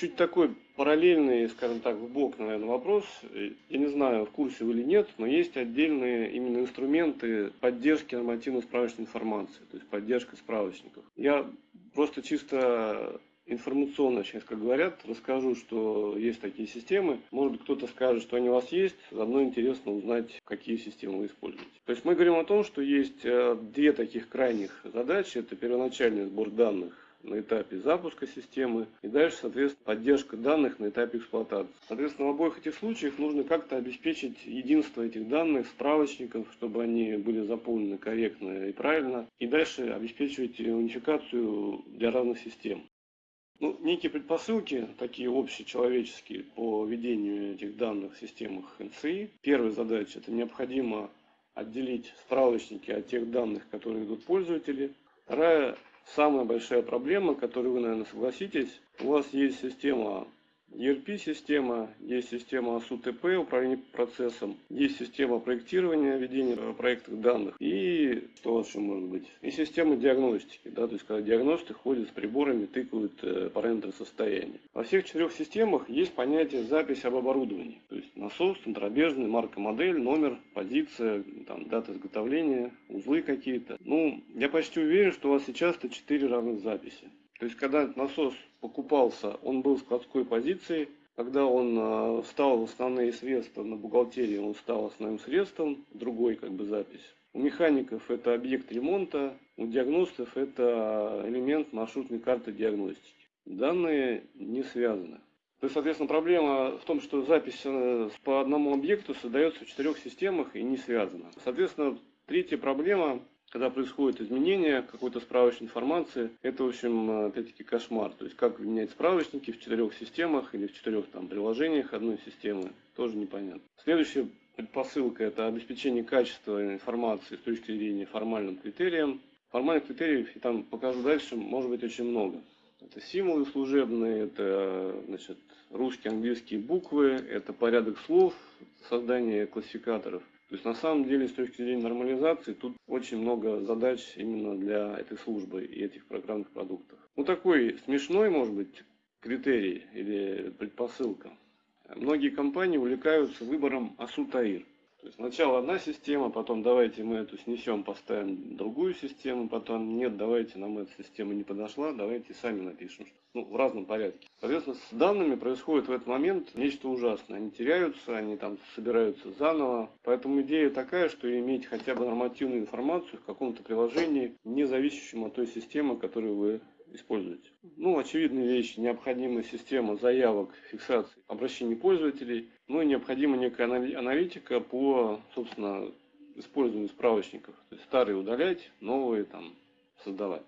чуть такой параллельный, скажем так, в бок, наверное, вопрос. Я не знаю, в курсе вы или нет, но есть отдельные именно инструменты поддержки нормативно-справочной информации, то есть поддержка справочников. Я просто чисто информационно, сейчас как говорят, расскажу, что есть такие системы. Может быть, кто-то скажет, что они у вас есть. Заодно интересно узнать, какие системы вы используете. То есть мы говорим о том, что есть э, две таких крайних задачи. Это первоначальный сбор данных на этапе запуска системы и дальше, соответственно, поддержка данных на этапе эксплуатации. Соответственно, в обоих этих случаях нужно как-то обеспечить единство этих данных, справочников, чтобы они были заполнены корректно и правильно, и дальше обеспечивать унификацию для разных систем. Ну, некие предпосылки, такие общечеловеческие по ведению этих данных в системах НСИ. Первая задача – это необходимо отделить справочники от тех данных, которые идут пользователи. Вторая, самая большая проблема, которую вы, наверное, согласитесь, у вас есть система ERP-система, есть система СУТП, управление процессом, есть система проектирования, ведения проектных данных и что еще может быть? И система диагностики, да, то есть когда диагносты ходят с приборами, тыкают э, параметры состояния. Во всех четырех системах есть понятие запись об оборудовании, то есть насос, центробежный, марка, модель, номер, позиция, там, дата изготовления, узлы какие-то. Ну, я почти уверен, что у вас сейчас это четыре разных записи. То есть, когда насос покупался, он был в складской позиции. Когда он э, встал в основные средства на бухгалтерии, он стал основным средством, другой как бы запись. У механиков это объект ремонта, у диагностов это элемент маршрутной карты диагностики. Данные не связаны. То есть, соответственно, проблема в том, что запись э, по одному объекту создается в четырех системах и не связана. Соответственно, третья проблема когда происходит изменение какой-то справочной информации, это, в общем, опять-таки кошмар. То есть, как менять справочники в четырех системах или в четырех там приложениях одной системы, тоже непонятно. Следующая предпосылка – это обеспечение качества информации с точки зрения формальным критериям. Формальных критериев, и там покажу дальше, может быть очень много. Это символы служебные, это значит, русские, английские буквы, это порядок слов, создание классификаторов. То есть на самом деле с точки зрения нормализации тут очень много задач именно для этой службы и этих программных продуктов. Ну такой смешной может быть критерий или предпосылка. Многие компании увлекаются выбором Асутаир. То есть сначала одна система, потом давайте мы эту снесем, поставим другую систему, потом нет, давайте нам эта система не подошла, давайте сами напишем. Ну, в разном порядке. Соответственно, с данными происходит в этот момент нечто ужасное. Они теряются, они там собираются заново. Поэтому идея такая, что иметь хотя бы нормативную информацию в каком-то приложении, не зависящем от той системы, которую вы используете. Ну, очевидные вещи. Необходима система заявок, фиксации обращений пользователей. Ну и необходима некая аналитика по, собственно, использованию справочников. То есть старые удалять, новые там создавать.